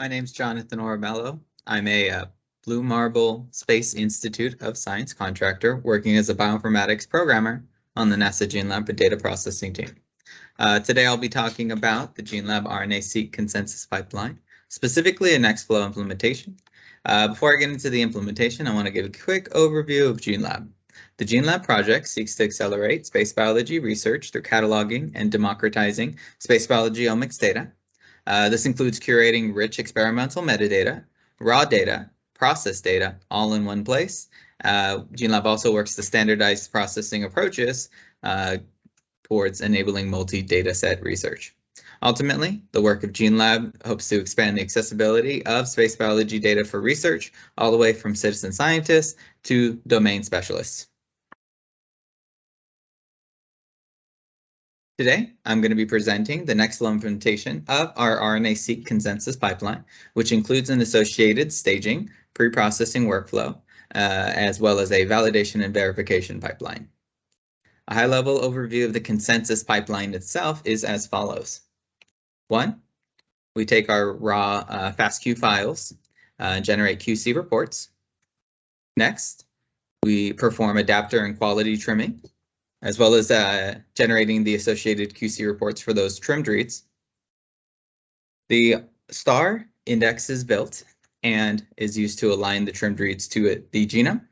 My name's Jonathan Oribello. I'm a uh, Blue Marble Space Institute of Science contractor working as a bioinformatics programmer on the NASA GeneLab and data processing team. Uh, today I'll be talking about the GeneLab RNA-seq consensus pipeline, specifically a Nextflow implementation. Uh, before I get into the implementation, I want to give a quick overview of GeneLab. The GeneLab project seeks to accelerate space biology research through cataloging and democratizing space biology omics data. Uh, this includes curating rich experimental metadata, raw data, process data, all in one place. Uh, GeneLab also works to standardize processing approaches uh, towards enabling multi-data set research. Ultimately, the work of GeneLab hopes to expand the accessibility of space biology data for research, all the way from citizen scientists to domain specialists. Today, I'm going to be presenting the next implementation of our RNA-seq consensus pipeline, which includes an associated staging, pre-processing workflow, uh, as well as a validation and verification pipeline. A high-level overview of the consensus pipeline itself is as follows. One, we take our raw uh, FASTQ files, uh, generate QC reports. Next, we perform adapter and quality trimming as well as uh, generating the associated QC reports for those trimmed reads. The star index is built and is used to align the trimmed reads to it, the genome.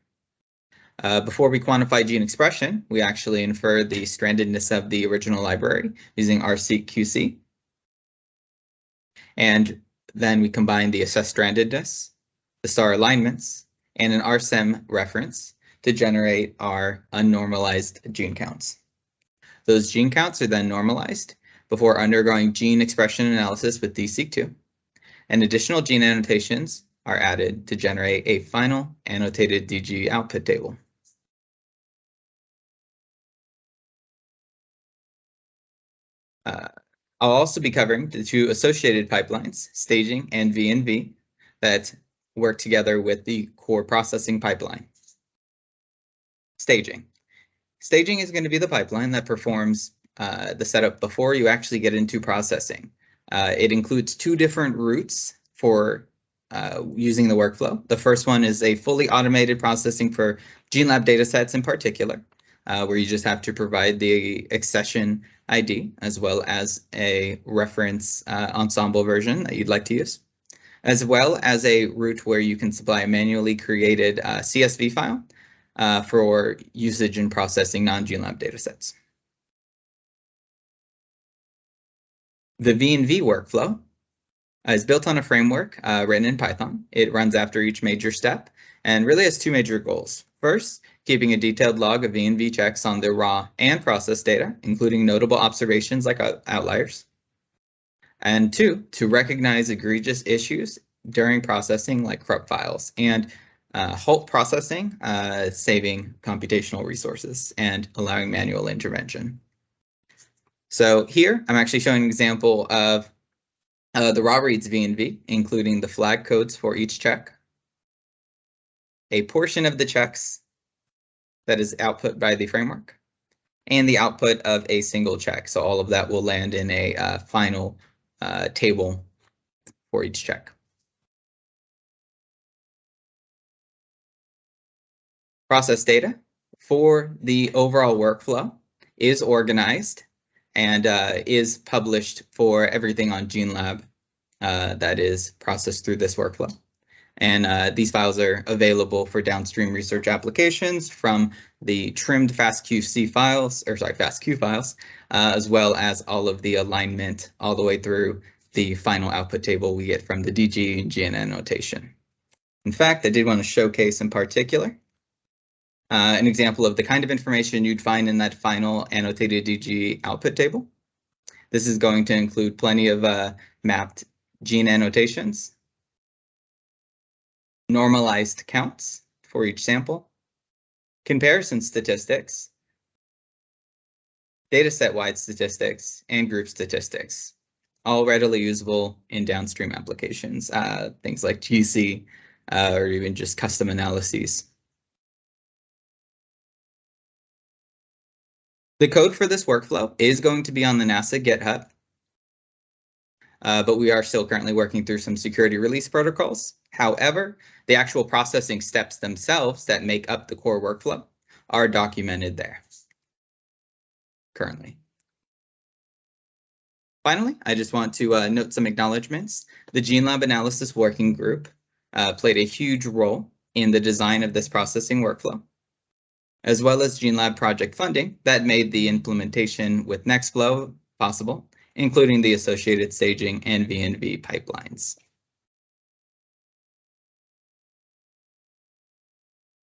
Uh, before we quantify gene expression, we actually infer the strandedness of the original library using RSeQC. And then we combine the assessed strandedness, the star alignments, and an RSEM reference to generate our unnormalized gene counts. Those gene counts are then normalized before undergoing gene expression analysis with DESeq2, and additional gene annotations are added to generate a final annotated DG output table. Uh, I'll also be covering the two associated pipelines, staging and VNV, that work together with the core processing pipeline. Staging. Staging is going to be the pipeline that performs uh, the setup before you actually get into processing. Uh, it includes two different routes for uh, using the workflow. The first one is a fully automated processing for GeneLab datasets in particular, uh, where you just have to provide the accession ID as well as a reference uh, Ensembl version that you'd like to use, as well as a route where you can supply a manually created uh, CSV file uh, for usage and processing non-GeneLab datasets. The VNV workflow is built on a framework uh, written in Python. It runs after each major step and really has two major goals. First, keeping a detailed log of VNV checks on the raw and process data, including notable observations like outliers. And two, to recognize egregious issues during processing like corrupt files and uh, halt processing, uh, saving computational resources and allowing manual intervention. So here I'm actually showing an example of uh, the raw reads VNV, including the flag codes for each check, a portion of the checks that is output by the framework, and the output of a single check. So all of that will land in a uh, final uh, table for each check. Process data for the overall workflow is organized and uh, is published for everything on GeneLab uh, that is processed through this workflow. And uh, these files are available for downstream research applications from the trimmed FastQC files, or sorry, FastQ files, uh, as well as all of the alignment all the way through the final output table we get from the DG and gene annotation. In fact, I did want to showcase in particular uh, an example of the kind of information you'd find in that final annotated DG output table. This is going to include plenty of uh, mapped gene annotations, normalized counts for each sample, comparison statistics, dataset-wide statistics, and group statistics, all readily usable in downstream applications, uh, things like GC uh, or even just custom analyses. The code for this workflow is going to be on the NASA GitHub. uh, but we are still currently working through some security release protocols. However, the actual processing steps themselves that make up the core workflow are documented there currently. Finally, I just want to uh, note some acknowledgements. The GeneLab Analysis Working Group uh, played a huge role in the design of this processing workflow, as well as GeneLab project funding that made the implementation with Nextflow possible, including the associated staging and VNV pipelines.